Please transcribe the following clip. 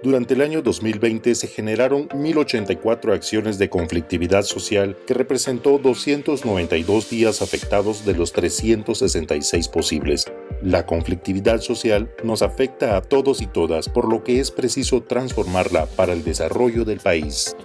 Durante el año 2020 se generaron 1.084 acciones de conflictividad social que representó 292 días afectados de los 366 posibles. La conflictividad social nos afecta a todos y todas, por lo que es preciso transformarla para el desarrollo del país.